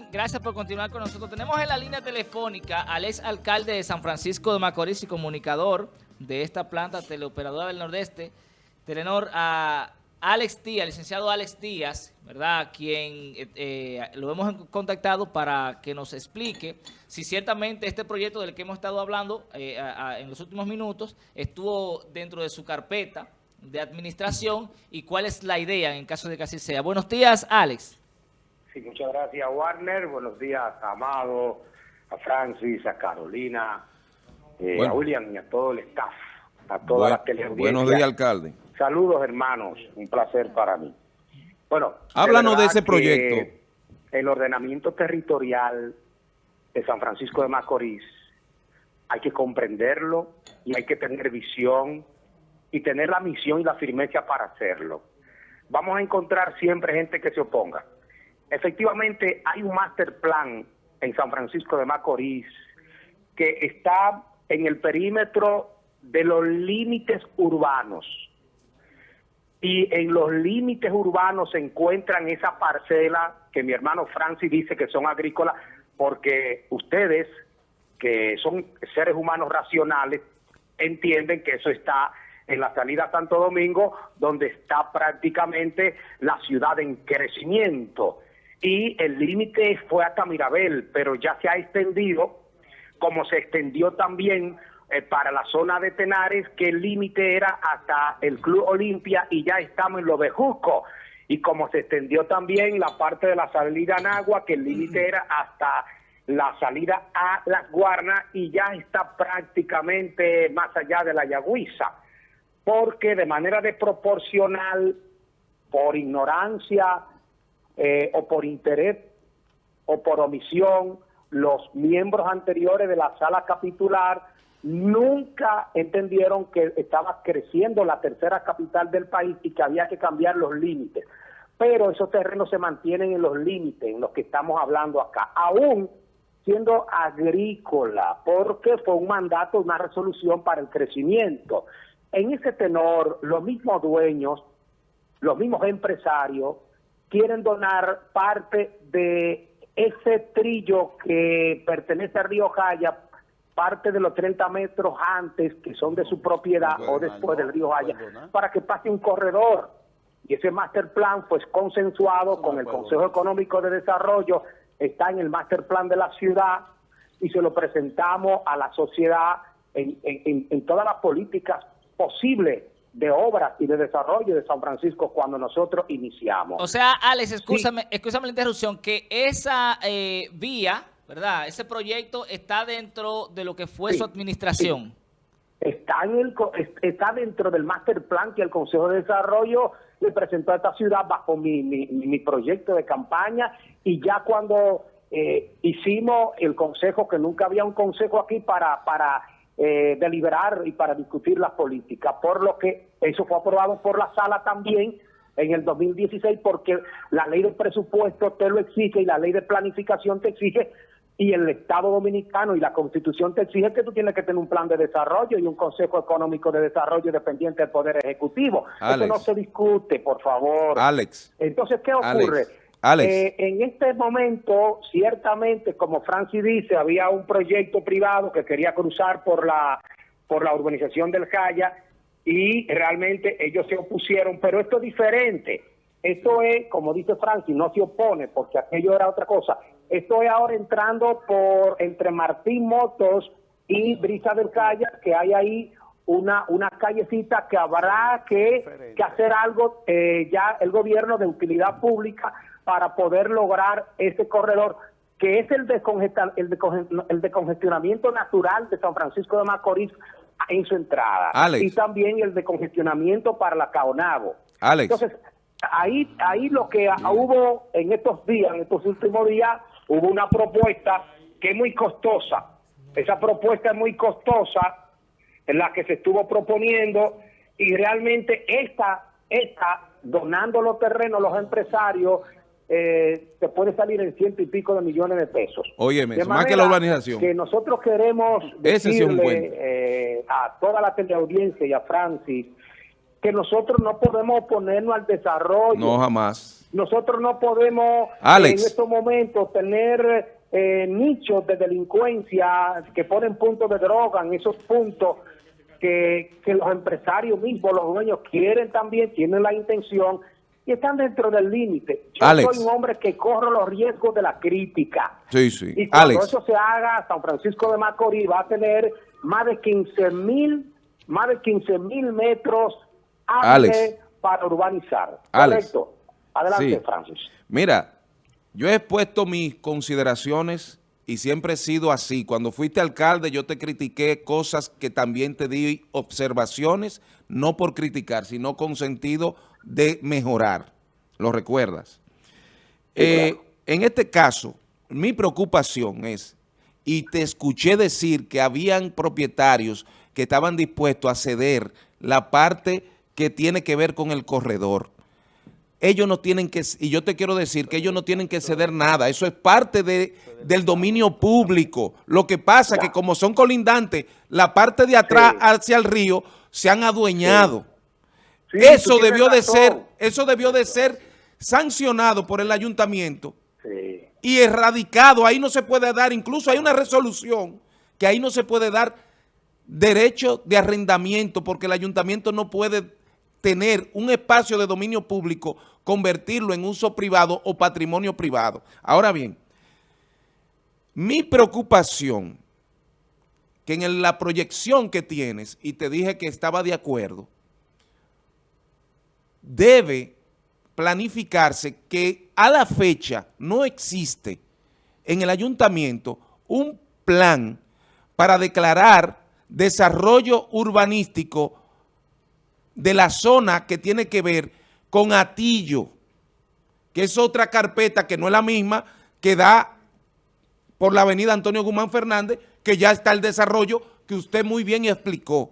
Gracias por continuar con nosotros. Tenemos en la línea telefónica al ex alcalde de San Francisco de Macorís y comunicador de esta planta teleoperadora del Nordeste, Telenor, a Alex Díaz, licenciado Alex Díaz, ¿verdad? Quien eh, eh, lo hemos contactado para que nos explique si ciertamente este proyecto del que hemos estado hablando eh, en los últimos minutos estuvo dentro de su carpeta de administración y cuál es la idea en caso de que así sea. Buenos días, Alex. Sí, muchas gracias, Warner. Buenos días, a Amado, a Francis, a Carolina, eh, a William y a todo el staff, a todas las teleaudiencias. Buenos días, alcalde. Saludos, hermanos. Un placer para mí. Bueno, háblanos de, ese proyecto. El ordenamiento territorial de San Francisco de Macorís hay que comprenderlo y hay que tener visión y tener la misión y la firmeza para hacerlo. Vamos a encontrar siempre gente que se oponga. Efectivamente, hay un master plan en San Francisco de Macorís que está en el perímetro de los límites urbanos. Y en los límites urbanos se encuentran esa parcela que mi hermano Francis dice que son agrícolas, porque ustedes, que son seres humanos racionales, entienden que eso está en la salida Santo Domingo, donde está prácticamente la ciudad en crecimiento y el límite fue hasta Mirabel, pero ya se ha extendido, como se extendió también eh, para la zona de Tenares, que el límite era hasta el Club Olimpia y ya estamos en Lo Bejusco. Y como se extendió también la parte de la salida en agua, que el límite era hasta la salida a Las Guarnas y ya está prácticamente más allá de la Yagüiza. Porque de manera desproporcional, por ignorancia, eh, o por interés o por omisión, los miembros anteriores de la sala capitular nunca entendieron que estaba creciendo la tercera capital del país y que había que cambiar los límites. Pero esos terrenos se mantienen en los límites en los que estamos hablando acá, aún siendo agrícola, porque fue un mandato, una resolución para el crecimiento. En ese tenor, los mismos dueños, los mismos empresarios, quieren donar parte de ese trillo que pertenece a Río Jaya, parte de los 30 metros antes, que son de su propiedad, o después del Río Jaya, para que pase un corredor. Y ese master plan fue consensuado con el Consejo Económico de Desarrollo, está en el master plan de la ciudad, y se lo presentamos a la sociedad en, en, en todas las políticas posibles de obras y de desarrollo de San Francisco cuando nosotros iniciamos. O sea, Alex, escúchame, la interrupción, que esa eh, vía, ¿verdad? Ese proyecto está dentro de lo que fue su administración. Está, en el, está dentro del master plan que el Consejo de Desarrollo le presentó a esta ciudad bajo mi, mi, proyecto de campaña y ya cuando eh, hicimos el consejo, que nunca había un consejo aquí para, para eh, deliberar y para discutir las políticas, por lo que eso fue aprobado por la sala también en el 2016 porque la ley de presupuesto te lo exige y la ley de planificación te exige y el Estado Dominicano y la Constitución te exige que tú tienes que tener un plan de desarrollo y un Consejo Económico de Desarrollo dependiente del Poder Ejecutivo. Eso no se discute, por favor. Alex. Entonces, ¿qué ocurre? Eh, en este momento, ciertamente, como Francis dice, había un proyecto privado que quería cruzar por la, por la urbanización del Jaya y realmente ellos se opusieron, pero esto es diferente. Esto es, como dice Francis, no se opone porque aquello era otra cosa. Esto es ahora entrando por entre Martín Motos y Brisa del Jaya, que hay ahí una, una callecita que habrá que, hacer algo eh, ya el gobierno de utilidad pública para poder lograr ese corredor que es el el de, el de congestionamiento natural de San Francisco de Macorís en su entrada. Y también el de congestionamiento para la Caonabo. Entonces, ahí, ahí lo que hubo en estos días, en estos últimos días, hubo una propuesta que es muy costosa. Esa propuesta es muy costosa, en la que se estuvo proponiendo, y realmente esta, esta donando los terrenos a los empresarios, eh, se puede salir en ciento y pico de millones de pesos. Oye, más que la urbanización. Que nosotros queremos decirle eh, a toda la teleaudiencia y a Francis que nosotros no podemos oponernos al desarrollo. No, jamás. Nosotros no podemos Alex. en estos momentos tener eh, nichos de delincuencia que ponen puntos de droga en esos puntos que, que los empresarios mismos, los dueños quieren también, tienen la intención y están dentro del límite. Yo Alex. soy un hombre que corro los riesgos de la crítica. Sí, sí. Y cuando Alex, eso se haga, San Francisco de Macorís va a tener más de 15 mil, más de 15 mil metros Alex. para urbanizar. Alex. Correcto. Adelante, Sí. Francis. mira, yo he expuesto mis consideraciones y siempre he sido así. Cuando fuiste alcalde yo te critiqué cosas que también te di observaciones, no por criticar, sino con sentido de mejorar. ¿Lo recuerdas? Eh, En este caso, mi preocupación es, y te escuché decir que habían propietarios que estaban dispuestos a ceder la parte que tiene que ver con el corredor. Ellos no tienen que, y yo te quiero decir que ellos no tienen que ceder nada, eso es parte de, del dominio público. Lo que pasa es que como son colindantes, la parte de atrás Sí. hacia el río se han adueñado. Sí, eso debió de ser, eso debió de ser sancionado por el ayuntamiento y erradicado. Ahí no se puede dar, incluso hay una resolución que ahí no se puede dar derecho de arrendamiento porque el ayuntamiento no puede tener un espacio de dominio público, convertirlo en uso privado o patrimonio privado. Ahora bien, mi preocupación, que en la proyección que tienes, y te dije que estaba de acuerdo, debe planificarse que a la fecha no existe en el ayuntamiento un plan para declarar desarrollo urbanístico de la zona que tiene que ver con Atillo, que es otra carpeta que no es la misma, que da por la avenida Antonio Guzmán Fernández, que ya está el desarrollo que usted muy bien explicó.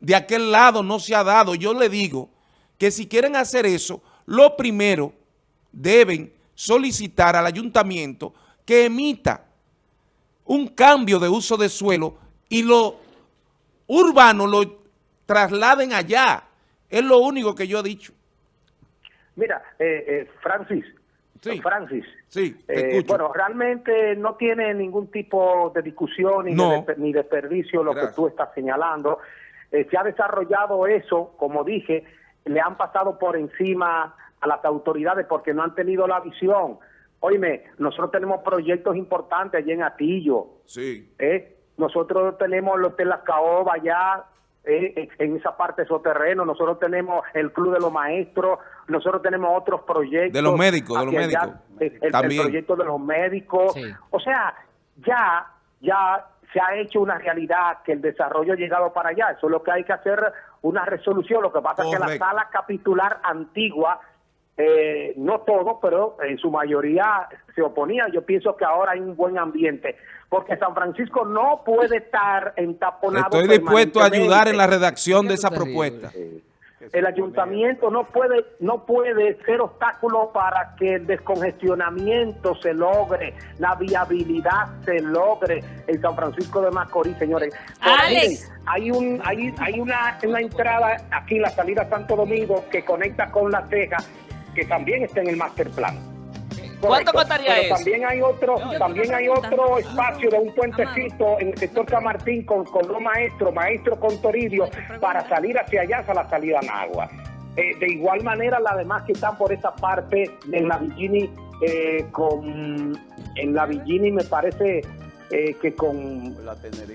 De aquel lado no se ha dado. Yo le digo que si quieren hacer eso, lo primero deben solicitar al ayuntamiento que emita un cambio de uso de suelo y lo urbano lo trasladen allá. Es lo único que yo he dicho. Mira, eh, eh, Francis, Sí. Francis, Sí, te eh, bueno, realmente no tiene ningún tipo de discusión ni, No. de, ni desperdicio lo Gracias. que tú estás señalando. Eh, se ha desarrollado eso, como dije, le han pasado por encima a las autoridades porque no han tenido la visión. Oíme, nosotros tenemos proyectos importantes allí en Atillo, Sí. ¿eh? Nosotros tenemos el Hotel Las Caobas allá, eh, en- en esa parte de nosotros tenemos el Club de los Maestros, nosotros tenemos otros proyectos. De los médicos, de los hacia allá, médicos. el- el, También. proyecto de los médicos. Sí. O sea, ya, ya se ha hecho una realidad que el desarrollo ha llegado para allá. Eso es lo que hay que hacer una resolución. Lo que pasa es que la sala capitular antigua eh, no todo, pero en su mayoría se oponía. Yo pienso que ahora hay un buen ambiente, porque San Francisco no puede estar entaponado. Estoy dispuesto a ayudar en la redacción de esa propuesta. El ayuntamiento no puede no puede ser obstáculo para que el descongestionamiento se logre, la viabilidad se logre en San Francisco de Macorís, señores. Ahora, Alex. miren, hay un hay, hay una, una entrada aquí la salida Santo Domingo que conecta con La Teja, que también está en el master plan. ¿Cuánto costaría Pero eso? También hay otro, también yo hay otro espacio de un puentecito en el sector Camartín con, con los maestros, maestro con Toribio, para salir hacia allá, hacia la salida en agua. Eh, de igual manera, las demás que están por esa parte en la Villini, eh, con, en la Villini me parece eh, que con,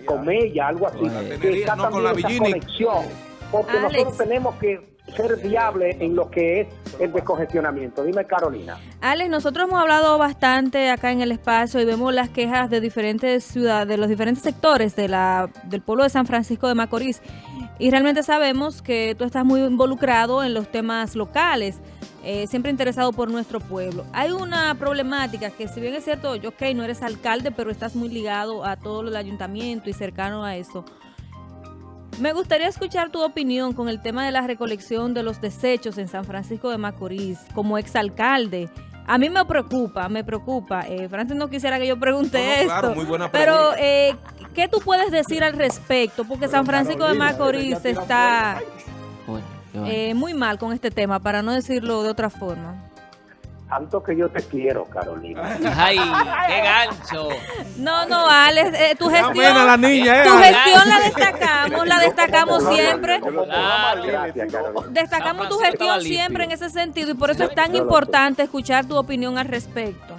con ella, algo así. La que tenería, está no, con también la esa conexión, porque Alex. nosotros tenemos que ser viables en lo que es el descongestionamiento. Dime, Carolina. Alex, nosotros hemos hablado bastante acá en el espacio y vemos las quejas de diferentes ciudades, de los diferentes sectores de la, del pueblo de San Francisco de Macorís. Y realmente sabemos que tú estás muy involucrado en los temas locales, eh, siempre interesado por nuestro pueblo. Hay una problemática que si bien es cierto, yo, ok, no eres alcalde, pero estás muy ligado a todo el ayuntamiento y cercano a eso. Me gustaría escuchar tu opinión con el tema de la recolección de los desechos en San Francisco de Macorís como exalcalde. A mí me preocupa, me preocupa. Eh, Francis no quisiera que yo pregunte No, no, esto. claro, muy buena pero, eh, ¿qué tú puedes decir al respecto? Porque San Francisco de Macorís está... Bueno. eh, muy mal con este tema, para no decirlo de otra forma. Tanto que yo te quiero, Carolina. Ay, qué gancho. No, no, Alex, eh, tu Qué gestión, la niña, eh, tu Alex. gestión la destacamos, la destacamos siempre. Destacamos tu gestión siempre en ese sentido y por eso es tan importante escuchar tu opinión al respecto.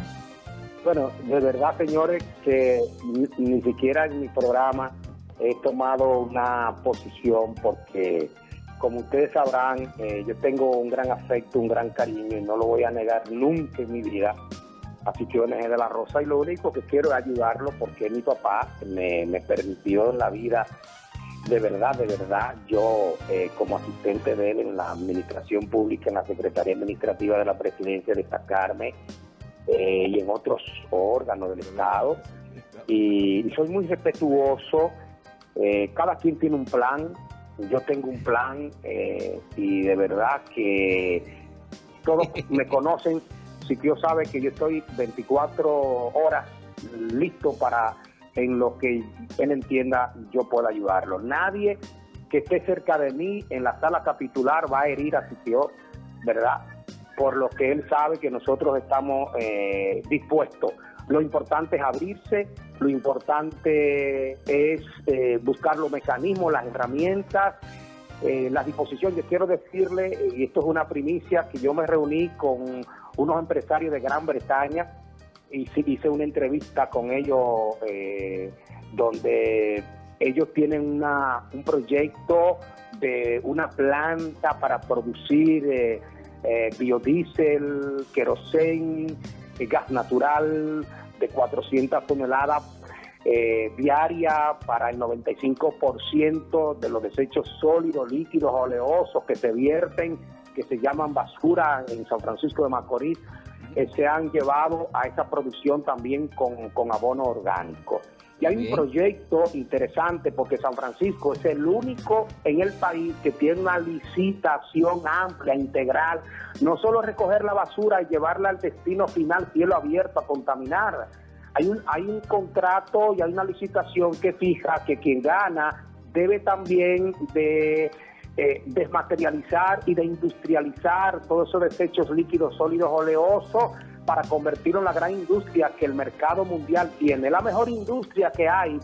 Bueno, de verdad, señores, que ni, ni siquiera en mi programa he tomado una posición porque, como ustedes sabrán, eh, yo tengo un gran afecto, un gran cariño y no lo voy a negar nunca en mi vida a NG de la Rosa y lo único que quiero es ayudarlo porque mi papá me, me permitió en la vida, de verdad, de verdad, yo eh, como asistente de él en la administración pública, en la Secretaría Administrativa de la Presidencia, destacarme eh, y en otros órganos del Estado. Y, y soy muy respetuoso. eh, cada quien tiene un plan. Yo tengo un plan eh, y de verdad que todos me conocen. Siquio sabe que yo estoy 24 horas listo para, en lo que él entienda, yo pueda ayudarlo. Nadie que esté cerca de mí en la sala capitular va a herir a Siquio, ¿verdad? por lo que él sabe que nosotros estamos eh, dispuestos. Lo importante es abrirse, lo importante es eh, buscar los mecanismos, las herramientas, eh, la disposición. Yo quiero decirle, eh, y esto es una primicia, que yo me reuní con unos empresarios de Gran Bretaña y hice una entrevista con ellos eh, donde ellos tienen una, un proyecto de una planta para producir biodiesel, querosén, gas natural de 400 toneladas eh, diaria para el 95% de los desechos sólidos, líquidos, oleosos que se vierten, que se llaman basura en San Francisco de Macorís, eh, se han llevado a esa producción también con, con abono orgánico. Y hay Bien. un proyecto interesante porque San Francisco es el único en el país que tiene una licitación amplia, integral, no solo recoger la basura y llevarla al destino final, cielo abierto, a contaminar. Hay un, hay un contrato y hay una licitación que fija que quien gana debe también de eh, desmaterializar y de industrializar todos esos desechos líquidos, sólidos, oleosos para convertirlo en la gran industria que el mercado mundial tiene. La mejor industria que hay,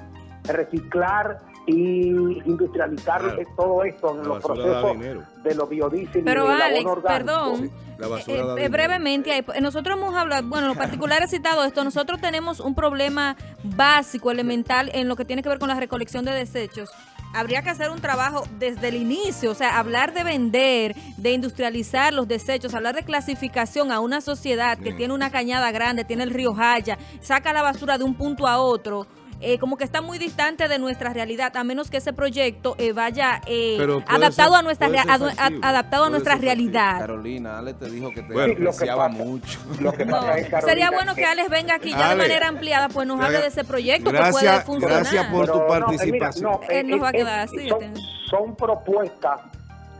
reciclar y industrializar Claro. eh, todo esto en La los procesos de los biodiesel Pero y Alex, perdón, La Eh, eh, dinero. brevemente, ahí, eh, nosotros hemos hablado, bueno, los particulares citado esto, nosotros tenemos un problema básico, elemental, en lo que tiene que ver con la recolección de desechos. Habría que hacer un trabajo desde el inicio, o sea, hablar de vender, de industrializar los desechos, hablar de clasificación a una sociedad que Bien. tiene una cañada grande, tiene el río Jaya, saca la basura de un punto a otro. Eh, como que está muy distante de nuestra realidad, a menos que ese proyecto eh, vaya eh, adaptado ser- a nuestra a- adaptado a nuestra realidad. Carolina, Ale te dijo que te Bueno, lo que pasa- mucho. Lo que No, Carolina, sería bueno que Alex venga aquí ya de manera ampliada, pues nos hable de ese proyecto que puede funcionar. gracias por tu Pero no, mira, participación. no, Él nos va a quedar así, Son, son propuestas,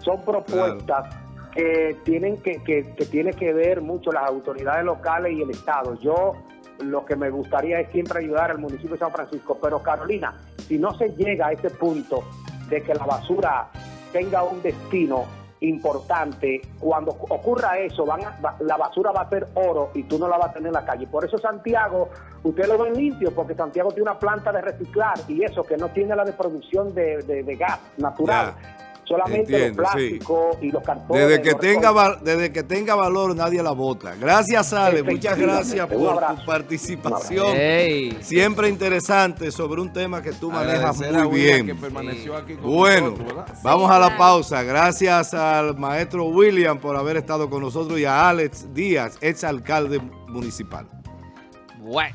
son propuestas que tienen que, que, que tiene que ver mucho las autoridades locales y el Estado. Yo lo que me gustaría es siempre ayudar al municipio de San Francisco, pero Carolina, si no se llega a ese punto de que la basura tenga un destino importante, cuando ocurra eso, van a- la basura va a ser oro y tú no la vas a tener en la calle. Por eso Santiago, usted lo ven limpio, porque Santiago tiene una planta de reciclar y eso, que no tiene la de producción de gas natural. Solamente Entiendo, los sí. plásticos y los cartones. Desde que, los tenga, val- desde que tenga valor, nadie la vota. Gracias, Ale. Muchas gracias por tu participación. Siempre interesante sobre un tema que tú manejas Agradecer muy bien. que permaneció aquí con Bueno, vamos a la claro. pausa. Gracias al maestro William por haber estado con nosotros y a Alex Díaz, ex alcalde municipal. Bueno.